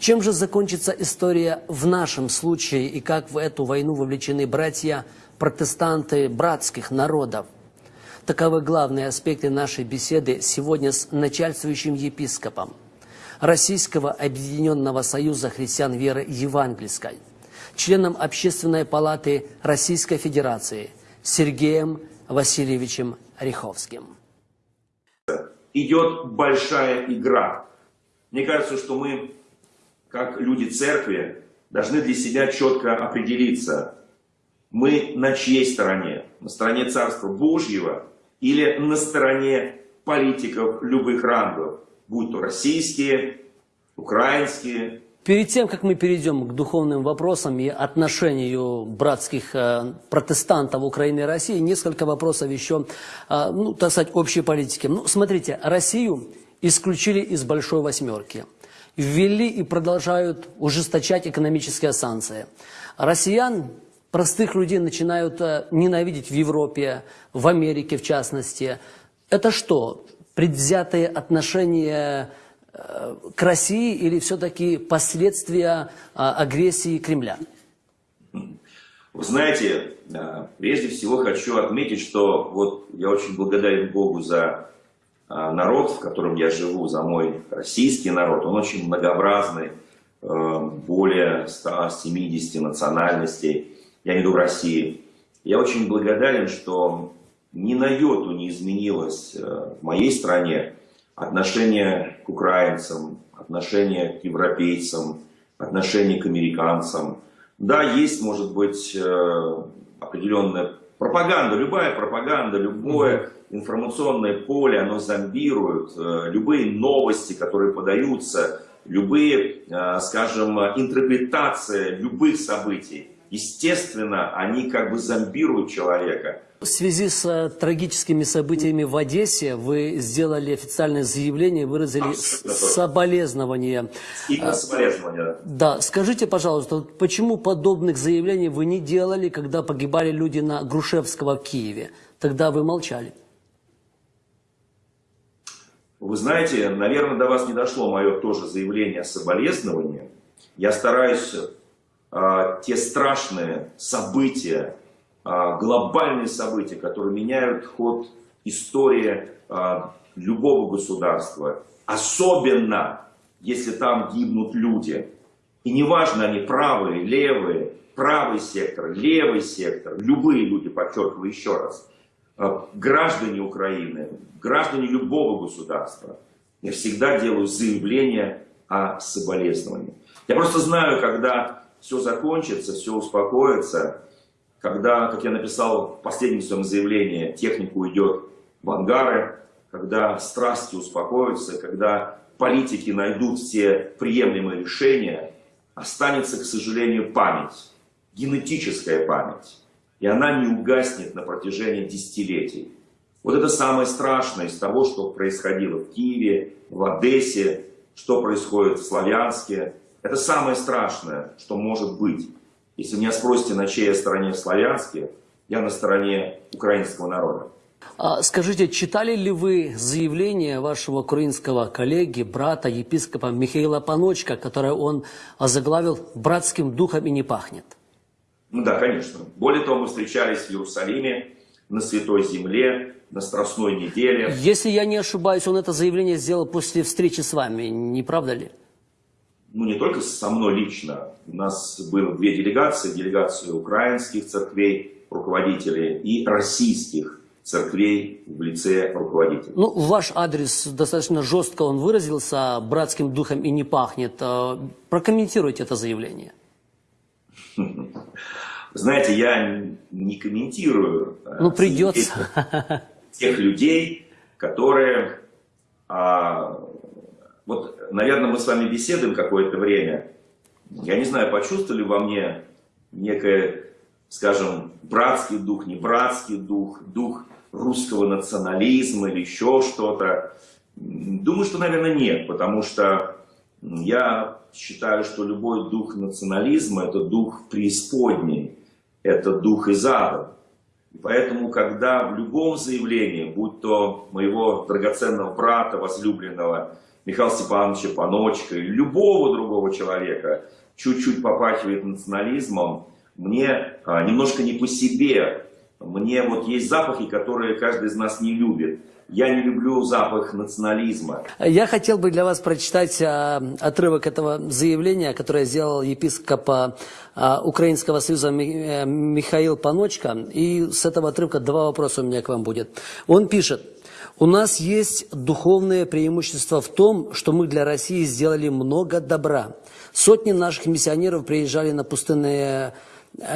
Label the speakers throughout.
Speaker 1: Чем же закончится история в нашем случае и как в эту войну вовлечены братья протестанты братских народов? Таковы главные аспекты нашей беседы сегодня с начальствующим епископом Российского Объединенного Союза Христиан Веры Евангельской, членом Общественной палаты Российской Федерации Сергеем Васильевичем Риховским.
Speaker 2: Идет большая игра. Мне кажется, что мы, как люди церкви, должны для себя четко определиться, мы на чьей стороне? На стороне Царства Божьего или на стороне политиков любых рангов, будь то российские, украинские.
Speaker 1: Перед тем, как мы перейдем к духовным вопросам и отношению братских э, протестантов Украины и России, несколько вопросов еще, э, ну, так сказать, общей политики. Ну, смотрите, Россию исключили из Большой Восьмерки. Ввели и продолжают ужесточать экономические санкции. Россиян простых людей начинают э, ненавидеть в Европе, в Америке в частности. Это что, предвзятые отношения э, к России или все-таки последствия э, агрессии Кремля?
Speaker 2: Вы знаете, прежде всего хочу отметить, что вот я очень благодарен Богу за народ, в котором я живу, за мой российский народ. Он очень многообразный, более 170 национальностей я имею в России. Я очень благодарен, что ни на йоту не изменилось э, в моей стране отношение к украинцам, отношение к европейцам, отношение к американцам. Да, есть, может быть, э, определенная пропаганда, любая пропаганда, любое информационное поле, оно зомбирует, э, любые новости, которые подаются, любые, скажем, интерпретации любых событий естественно, они как бы зомбируют человека.
Speaker 1: В связи с э, трагическими событиями в Одессе вы сделали официальное заявление, выразили соболезнования.
Speaker 2: Именно соболезнования.
Speaker 1: Да, скажите, пожалуйста, почему подобных заявлений вы не делали, когда погибали люди на Грушевского в Киеве? Тогда вы молчали.
Speaker 2: Вы знаете, наверное, до вас не дошло мое тоже заявление о соболезновании. Я стараюсь а, те страшные события, а, глобальные события, которые меняют ход истории а, любого государства. Особенно, если там гибнут люди. И неважно, они правые, левые, правый сектор, левый сектор, любые люди, подчеркиваю еще раз, граждане Украины, граждане любого государства, я всегда делаю заявление о соболезновании. Я просто знаю, когда все закончится, все успокоится, когда, как я написал в последнем своем заявлении, техника уйдет в ангары, когда страсти успокоятся, когда политики найдут все приемлемые решения, останется, к сожалению, память, генетическая память. И она не угаснет на протяжении десятилетий. Вот это самое страшное из того, что происходило в Киеве, в Одессе, что происходит в Славянске, это самое страшное, что может быть. Если меня спросите, на чьей стороне в Славянске, я на стороне украинского народа.
Speaker 1: А скажите, читали ли вы заявление вашего украинского коллеги, брата, епископа Михаила Паночка, которое он заглавил «Братским духом и не пахнет»?
Speaker 2: Ну да, конечно. Более того, мы встречались в Иерусалиме, на Святой Земле, на Страстной неделе.
Speaker 1: Если я не ошибаюсь, он это заявление сделал после встречи с вами, не правда ли?
Speaker 2: ну не только со мной лично, у нас было две делегации, делегация украинских церквей, руководителей и российских церквей в лице руководителей.
Speaker 1: Ну, ваш адрес достаточно жестко он выразился, братским духом и не пахнет. Э, прокомментируйте это заявление.
Speaker 2: Знаете, я не комментирую
Speaker 1: э, ну, придется.
Speaker 2: тех людей, которые а, вот, наверное, мы с вами беседуем какое-то время. Я не знаю, почувствовали во мне некое, скажем, братский дух, не братский дух, дух русского национализма или еще что-то. Думаю, что, наверное, нет, потому что я считаю, что любой дух национализма – это дух преисподней, это дух из ада. И поэтому, когда в любом заявлении, будь то моего драгоценного брата, возлюбленного, Михаила Степановича Паночка или любого другого человека чуть-чуть попахивает национализмом, мне а, немножко не по себе. Мне вот есть запахи, которые каждый из нас не любит. Я не люблю запах национализма.
Speaker 1: Я хотел бы для вас прочитать а, отрывок этого заявления, которое сделал епископ а, Украинского союза Ми- э, Михаил Паночка. И с этого отрывка два вопроса у меня к вам будет. Он пишет. У нас есть духовное преимущество в том, что мы для России сделали много добра. Сотни наших миссионеров приезжали на пустынные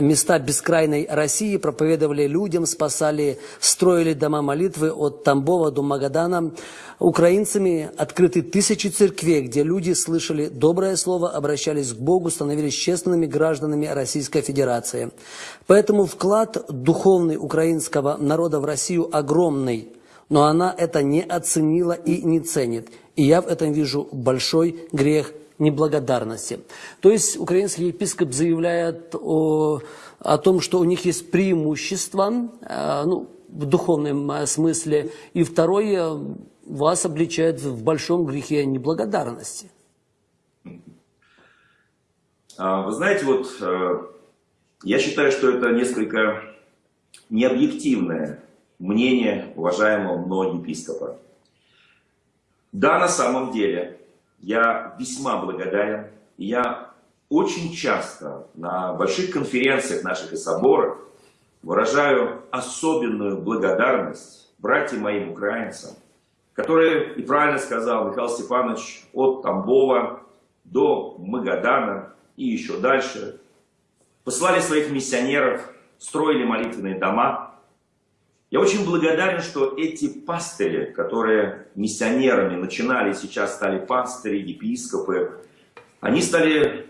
Speaker 1: места бескрайной России, проповедовали людям, спасали, строили дома молитвы от Тамбова до Магадана. Украинцами открыты тысячи церквей, где люди слышали доброе слово, обращались к Богу, становились честными гражданами Российской Федерации. Поэтому вклад духовный украинского народа в Россию огромный, но она это не оценила и не ценит. И я в этом вижу большой грех неблагодарности. То есть украинский епископ заявляет о, о том, что у них есть преимущество, э, ну, в духовном э, смысле, и второе, вас обличает в большом грехе неблагодарности.
Speaker 2: А, Вы знаете, вот э, я считаю, что это несколько необъективное мнение уважаемого мной епископа. Да, на самом деле, я весьма благодарен. Я очень часто на больших конференциях наших и соборах выражаю особенную благодарность братьям моим украинцам, которые, и правильно сказал Михаил Степанович, от Тамбова до Магадана и еще дальше, послали своих миссионеров, строили молитвенные дома, я очень благодарен, что эти пастыри, которые миссионерами начинали, сейчас стали пастыри, епископы, они стали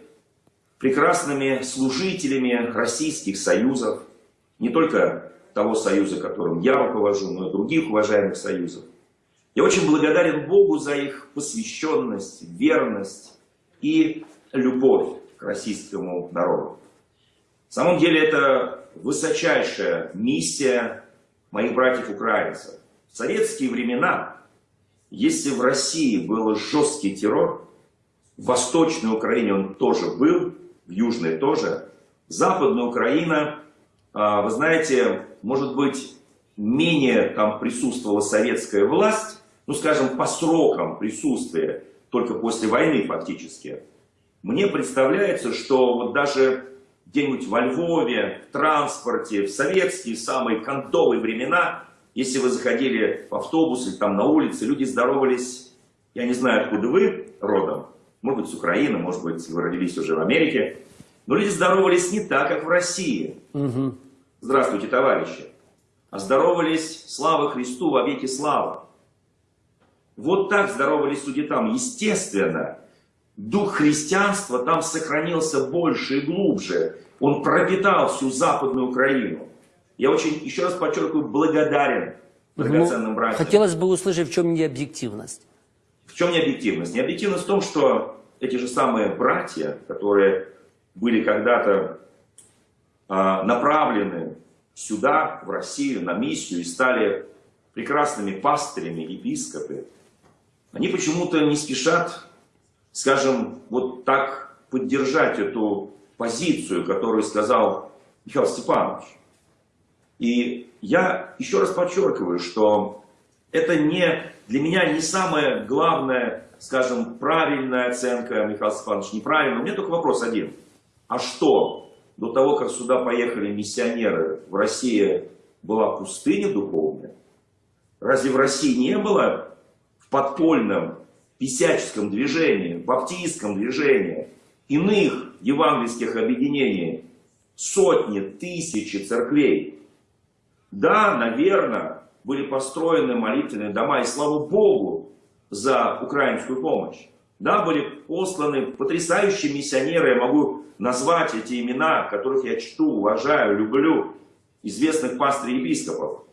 Speaker 2: прекрасными служителями российских союзов, не только того союза, которым я руковожу, но и других уважаемых союзов. Я очень благодарен Богу за их посвященность, верность и любовь к российскому народу. На самом деле это высочайшая миссия моих братьев-украинцев. В советские времена, если в России был жесткий террор, в Восточной Украине он тоже был, в Южной тоже, Западная Украина, а, вы знаете, может быть, менее там присутствовала советская власть, ну, скажем, по срокам присутствия, только после войны фактически. Мне представляется, что вот даже где-нибудь во Львове, в транспорте, в советские самые кондовые времена, если вы заходили в автобус или там на улице, люди здоровались, я не знаю, откуда вы родом, может быть, с Украины, может быть, вы родились уже в Америке, но люди здоровались не так, как в России.
Speaker 1: Угу.
Speaker 2: Здравствуйте, товарищи. А здоровались, слава Христу, во веки слава. Вот так здоровались люди там. Естественно, дух христианства там сохранился больше и глубже. Он пропитал всю Западную Украину. Я очень, еще раз подчеркиваю, благодарен драгоценным братьям.
Speaker 1: Хотелось бы услышать, в чем необъективность.
Speaker 2: В чем необъективность? Необъективность в том, что эти же самые братья, которые были когда-то а, направлены сюда, в Россию, на миссию и стали прекрасными пастырями, епископы, они почему-то не спешат, скажем, вот так поддержать эту позицию, которую сказал Михаил Степанович. И я еще раз подчеркиваю, что это не, для меня не самая главная, скажем, правильная оценка Михаила Степановича, неправильная. У меня только вопрос один. А что, до того, как сюда поехали миссионеры, в России была пустыня духовная? Разве в России не было в подпольном писяческом движении, баптистском движении, иных евангельских объединений, сотни, тысячи церквей? Да, наверное, были построены молитвенные дома, и слава Богу за украинскую помощь. Да, были посланы потрясающие миссионеры, я могу назвать эти имена, которых я чту, уважаю, люблю, известных пастырей епископов.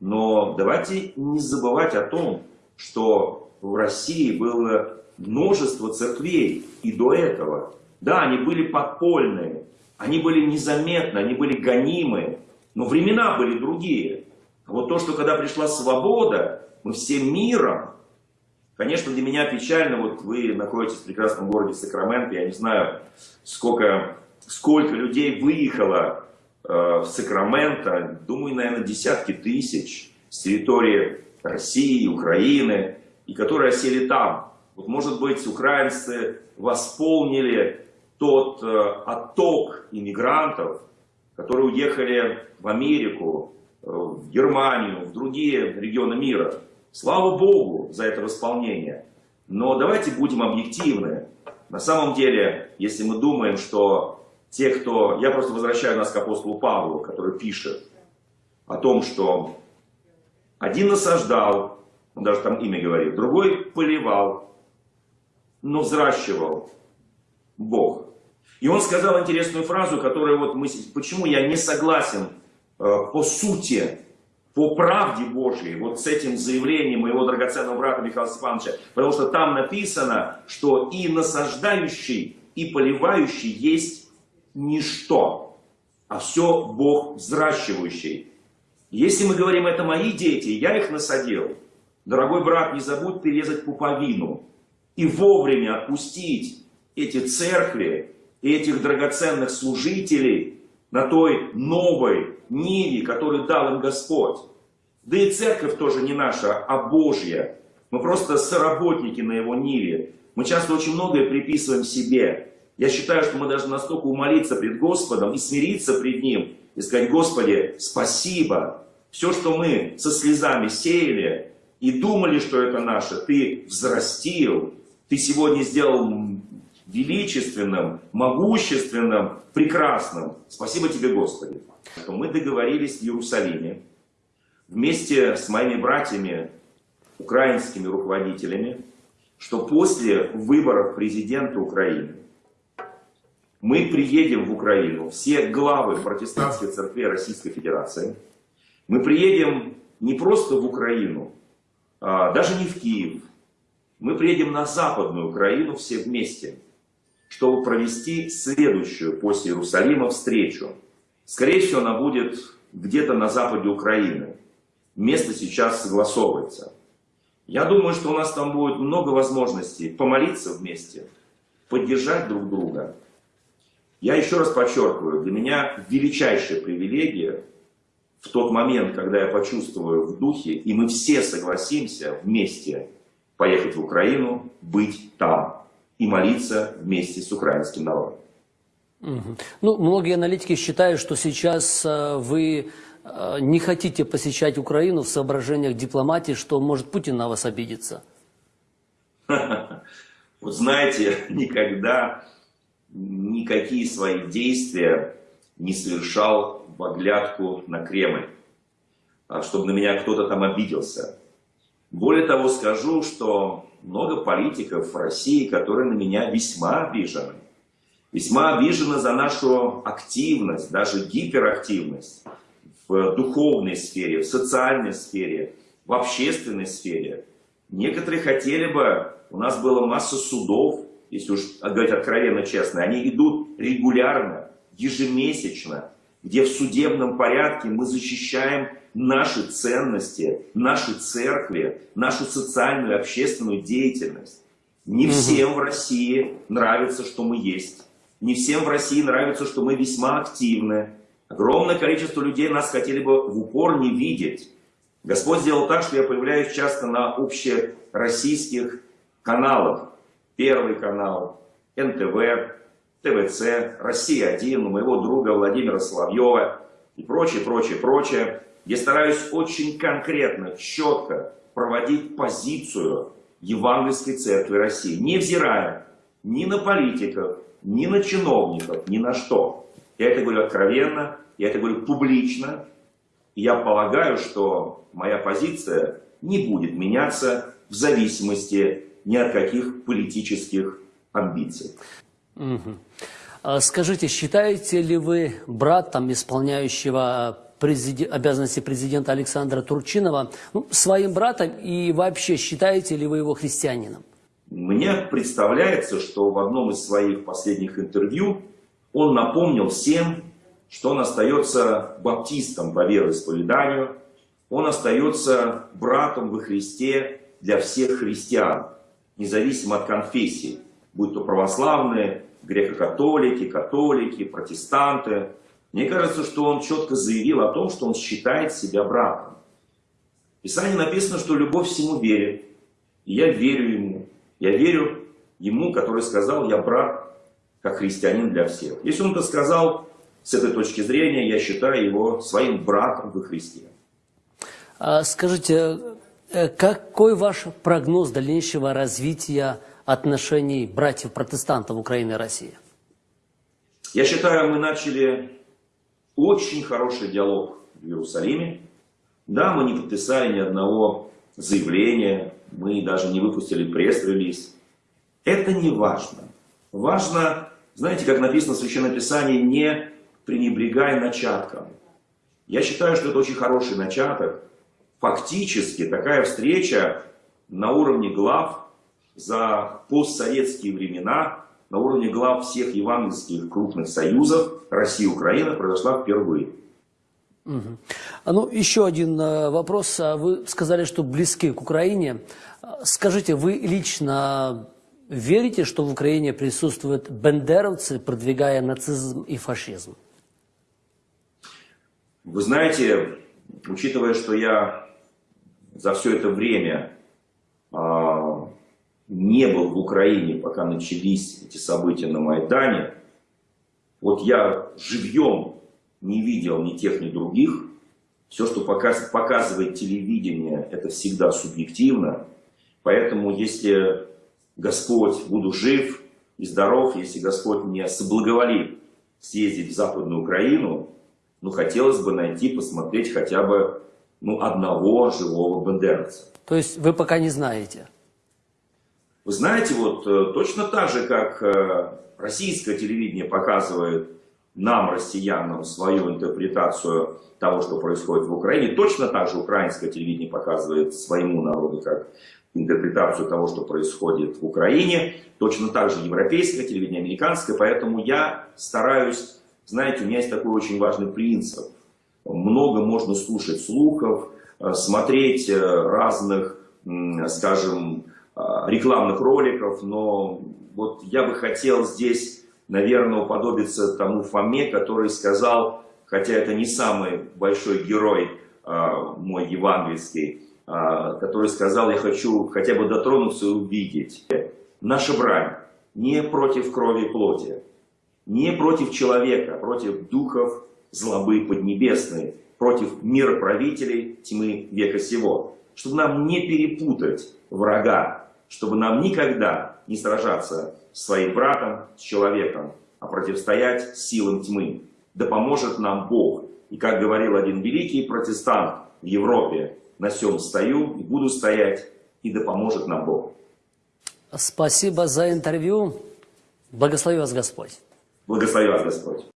Speaker 2: Но давайте не забывать о том, что в России было множество церквей и до этого. Да, они были подпольные, они были незаметны, они были гонимые, но времена были другие. А вот то, что когда пришла свобода, мы всем миром Конечно, для меня печально, вот вы находитесь в прекрасном городе Сакраменто, я не знаю, сколько, сколько людей выехало э, в Сакраменто, думаю, наверное, десятки тысяч с территории России, Украины, и которые осели там. Вот, может быть, украинцы восполнили тот э, отток иммигрантов, которые уехали в Америку, э, в Германию, в другие регионы мира. Слава Богу за это восполнение. Но давайте будем объективны. На самом деле, если мы думаем, что те, кто... Я просто возвращаю нас к апостолу Павлу, который пишет о том, что один насаждал, он даже там имя говорит, другой поливал, но взращивал Бог. И он сказал интересную фразу, которую вот мы... Почему я не согласен э, по сути по правде Божьей, вот с этим заявлением моего драгоценного брата Михаила Степановича, потому что там написано, что и насаждающий, и поливающий есть ничто, а все Бог взращивающий. Если мы говорим, это мои дети, я их насадил, дорогой брат, не забудь перерезать пуповину и вовремя отпустить эти церкви и этих драгоценных служителей на той новой ниве, которую дал им Господь. Да и церковь тоже не наша, а Божья. Мы просто соработники на его ниве. Мы часто очень многое приписываем себе. Я считаю, что мы должны настолько умолиться пред Господом и смириться пред Ним, и сказать, Господи, спасибо. Все, что мы со слезами сеяли и думали, что это наше, Ты взрастил, Ты сегодня сделал величественным, могущественным, прекрасным. Спасибо Тебе, Господи что мы договорились в Иерусалиме вместе с моими братьями, украинскими руководителями, что после выборов президента Украины мы приедем в Украину, все главы протестантских церквей Российской Федерации, мы приедем не просто в Украину, а даже не в Киев, мы приедем на Западную Украину все вместе, чтобы провести следующую после Иерусалима встречу Скорее всего, она будет где-то на западе Украины. Место сейчас согласовывается. Я думаю, что у нас там будет много возможностей помолиться вместе, поддержать друг друга. Я еще раз подчеркиваю, для меня величайшая привилегия в тот момент, когда я почувствую в духе, и мы все согласимся вместе поехать в Украину, быть там и молиться вместе с украинским народом.
Speaker 1: Ну, многие аналитики считают, что сейчас э, вы э, не хотите посещать Украину в соображениях дипломатии, что может Путин на вас обидеться.
Speaker 2: Вот знаете, никогда никакие свои действия не совершал в оглядку на Кремль, а чтобы на меня кто-то там обиделся. Более того, скажу, что много политиков в России, которые на меня весьма обижены весьма обижена за нашу активность, даже гиперактивность в духовной сфере, в социальной сфере, в общественной сфере. Некоторые хотели бы, у нас было масса судов, если уж говорить откровенно честно, они идут регулярно, ежемесячно, где в судебном порядке мы защищаем наши ценности, наши церкви, нашу социальную общественную деятельность. Не всем в России нравится, что мы есть. Не всем в России нравится, что мы весьма активны. Огромное количество людей нас хотели бы в упор не видеть. Господь сделал так, что я появляюсь часто на общероссийских каналах. Первый канал, НТВ, ТВЦ, Россия-1, у моего друга Владимира Соловьева и прочее, прочее, прочее. Я стараюсь очень конкретно, четко проводить позицию Евангельской Церкви России, невзирая ни на политиков, ни на чиновников, ни на что. Я это говорю откровенно, я это говорю публично. И я полагаю, что моя позиция не будет меняться в зависимости ни от каких политических амбиций.
Speaker 1: Угу. Скажите, считаете ли вы братом исполняющего президент, обязанности президента Александра Турчинова ну, своим братом и вообще считаете ли вы его христианином?
Speaker 2: Мне представляется, что в одном из своих последних интервью он напомнил всем, что он остается баптистом по вероисповеданию, он остается братом во Христе для всех христиан, независимо от конфессий, будь то православные, греко-католики, католики, протестанты. Мне кажется, что он четко заявил о том, что он считает себя братом. В Писании написано, что любовь всему верит. И я верю ему. Я верю ему, который сказал, я брат, как христианин для всех. Если он это сказал, с этой точки зрения, я считаю его своим братом во Христе.
Speaker 1: А Скажите, э, какой ваш прогноз дальнейшего развития отношений братьев-протестантов Украины и России?
Speaker 2: Я считаю, мы начали очень хороший диалог в Иерусалиме. Да, мы не подписали ни одного заявления, мы даже не выпустили пресс-релиз. Это не важно. Важно, знаете, как написано в Священном Писании, не пренебрегай начатком. Я считаю, что это очень хороший начаток. Фактически такая встреча на уровне глав за постсоветские времена, на уровне глав всех евангельских крупных союзов России и Украины произошла впервые.
Speaker 1: А Ну, еще один э, вопрос. А Вы сказали, что близки к Украине. А, Скажите, вы лично верите, что в Украине присутствуют бендеровцы, продвигая нацизм и фашизм?
Speaker 2: Вы знаете, учитывая, что я за все это время не был в Украине, пока начались эти события на Майдане, вот я живьем не видел ни тех, ни других. Все, что показ- показывает телевидение, это всегда субъективно. Поэтому, если Господь, буду жив и здоров, если Господь мне соблаговолит съездить в Западную Украину, ну, хотелось бы найти, посмотреть хотя бы ну, одного живого бандеровца.
Speaker 1: То есть вы пока не знаете?
Speaker 2: Вы знаете, вот э, точно так же, как э, российское телевидение показывает нам, россиянам, свою интерпретацию того, что происходит в Украине, точно так же украинское телевидение показывает своему народу как интерпретацию того, что происходит в Украине, точно так же европейское телевидение, американское, поэтому я стараюсь, знаете, у меня есть такой очень важный принцип. Много можно слушать слухов, э, смотреть разных, скажем, рекламных роликов, но вот я бы хотел здесь, наверное, уподобиться тому Фоме, который сказал, хотя это не самый большой герой э, мой евангельский, э, который сказал, я хочу хотя бы дотронуться и увидеть. Наша брань не против крови и плоти, не против человека, а против духов злобы поднебесной, против мироправителей тьмы века сего. Чтобы нам не перепутать врага, чтобы нам никогда не сражаться с своим братом, с человеком, а противостоять силам тьмы. Да поможет нам Бог. И как говорил один великий протестант в Европе, на сем стою и буду стоять, и да поможет нам Бог.
Speaker 1: Спасибо за интервью. Благослови вас Господь.
Speaker 2: Благослови вас Господь.